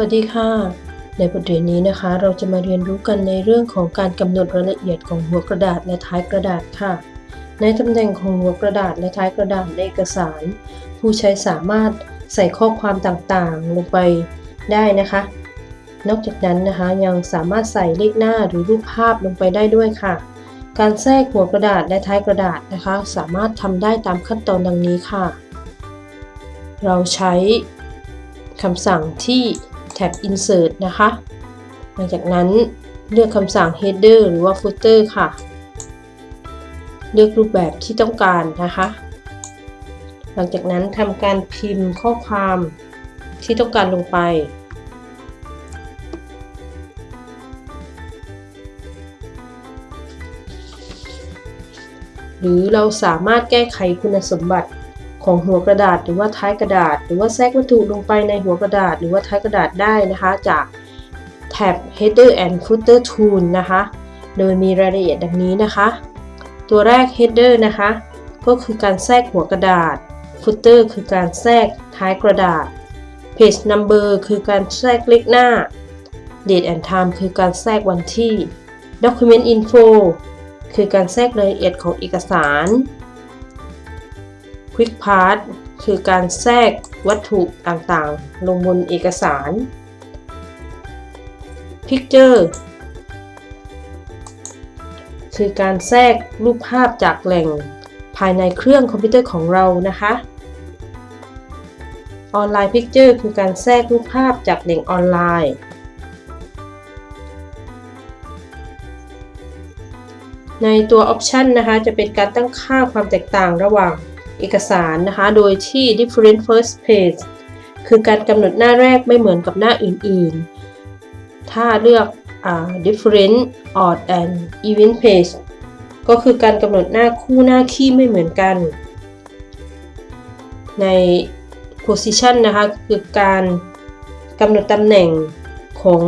วัสดีค่ะ ในบทเรียนนี้นะคะ เราจะมาเรียนรู้กันในเรื่องของการกำหนดรายละเอียดของหัวกระดาษและท้ายกระดาษค่ะ ในตำแหน่งของหัวกระดาษและท้ายกระดาษในเอกสาร ผู้ใช้สามารถใส่ข้อความต่างๆ ลงไปได้นะคะ นอกจากนั้นนะคะยังสามารถใส่เลขหน้าหรือรูปภาพลงไปได้ด้วยค่ะ การแทรกหัวกระดาษและท้ายกระดาษนะคะ สามารถทำได้ตามขั้นตอนดังนี้ค่ะ เราใช้คำสั่งที่ แท็บ insert นะคะ หลังจากนั้นเลือกคำสั่ง header หรือว่า footer ค่ะ เลือกรูปแบบที่ต้องการนะคะ หลังจากนั้นทำการพิมพ์ข้อความที่ต้องการลงไปหรือเราสามารถแก้ไขคุณสมบัติ ของหัวกระดาษหรือว่าท้ายกระดาษ หรือว่าแทรกวัตถุลงไปในหัวกระดาษ หรือว่าท้ายกระดาษได้นะคะ จากแท็บ header and footer tool นะคะ โดยมีรายละเอียดดังนี้นะคะ ตัวแรก header นะคะ ก็คือการแทรกหัวกระดาษ footer คือการแทรกท้ายกระดาษ page number คือการแทรกเลขหน้า date and time คือการแทรกวันที่ document info คือการแทรกรายละเอียดของเอกสาร Quick Part คือการแทรกวัตถุต่างๆ ลงบนเอกสาร Picture คือการแทรกรูปภาพจากแหล่งภายในเครื่องคอมพิวเตอร์ของเรานะคะ Online Picture คือการแทรกรูปภาพจากแหล่งออนไลน์ ในตัว Option นะคะ จะเป็นการตั้งค่าความแตกต่างระหว่าง เอกสารนะคะ โดยที่ different first page คือการกำหนดหน้าแรกไม่เหมือนกับหน้าอื่นๆ ถ้าเลือก different odd and even page ก็คือการกำหนดหน้าคู่หน้าคี่ไม่เหมือนกัน ใน position นะคะคือการกำหนดตำแหน่งของ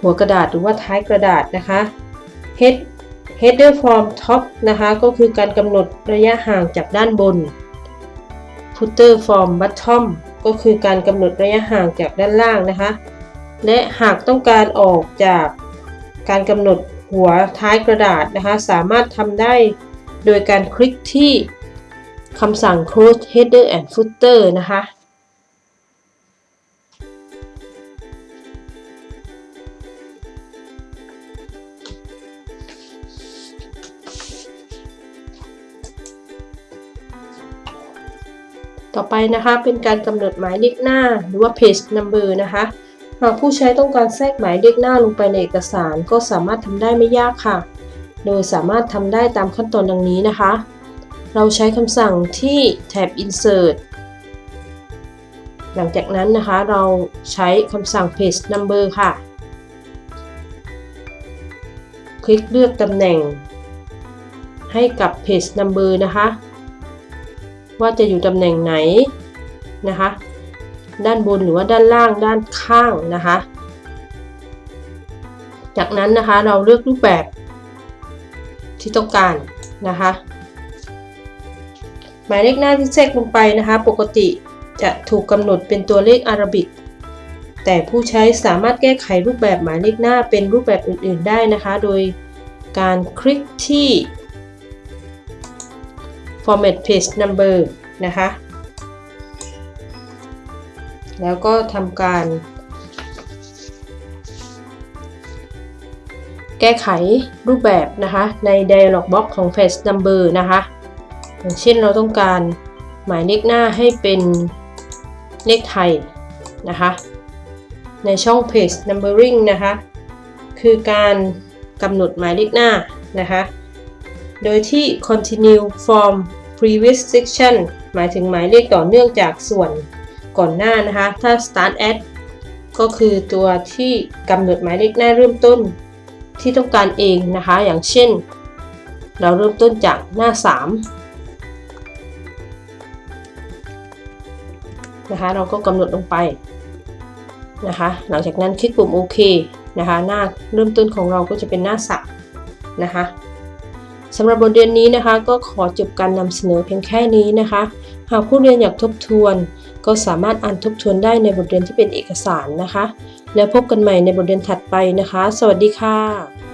หัวกระดาษหรือว่าท้ายกระดาษนะคะ head header from top นะคะ ก็คือการกำหนดระยะห่างจากด้านบน footer from bottom ก็คือการกำหนดระยะห่างจากด้านล่างนะคะ และหากต้องการออกจากการกำหนดหัวท้ายกระดาษนะคะ สามารถทำได้โดยการคลิกที่คำสั่ง close header and footer นะคะ ต่อไปนะคะเป็นการกำหนดหมายเลขหน้าหรือว่า page number นะคะหากผู้ใช้ต้องการแทรกหมายเลขหน้าลงไปในเอกสารก็สามารถทำได้ไม่ยากค่ะ โดยสามารถทำได้ตามขั้นตอนดังนี้นะคะ เราใช้คำสั่งที่แท็บ insert หลังจากนั้นนะคะเราใช้คำสั่ง page number ค่ะ คลิกเลือกตำแหน่งให้กับ page number นะคะ ว่าจะอยู่ตำแหน่งไหนนะคะ ด้านบนหรือว่าด้านล่างด้านข้างนะคะ จากนั้นนะคะเราเลือกรูปแบบที่ต้องการนะคะ หมายเลขหน้าที่แทรกลงไปนะคะ ปกติจะถูกกำหนดเป็นตัวเลขอารบิก แต่ผู้ใช้สามารถแก้ไขรูปแบบหมายเลขหน้าเป็นรูปแบบอื่น ๆ ได้นะคะ โดยการคลิกที่ format page number นะคะ แล้วก็ทำการ แก้ไขรูปแบบนะคะใน dialog box ของ page number นะคะ อย่างเช่นเราต้องการหมายเลขหน้าให้เป็นเลขไทยนะคะ ในช่อง page numbering นะคะ คือการกำหนดหมายเลขหน้านะคะ โดยที่ continue from previous section หมายถึงหมายเลขต่อเนื่องจากส่วนก่อนหน้านะคะ ถ้า start at ก็คือตัวที่กำหนดหมายเลขหน้าเริ่มต้นที่ต้องการเองนะคะ อย่างเช่น เราเริ่มต้นจากหน้า 3 นะคะ เราก็กำหนดลงไปนะคะ หลังจากนั้นคลิกปุ่มโอเคนะคะ หน้าเริ่มต้นของเราก็จะเป็นหน้าสับนะคะ สำหรับบทเรียนนี้นะคะ ก็ขอจบการนำเสนอเพียงแค่นี้นะคะ หากผู้เรียนอยากทบทวน ก็สามารถอ่านทบทวนได้ในบทเรียนที่เป็นเอกสารนะคะ แล้วพบกันใหม่ในบทเรียนถัดไปนะคะ สวัสดีค่ะ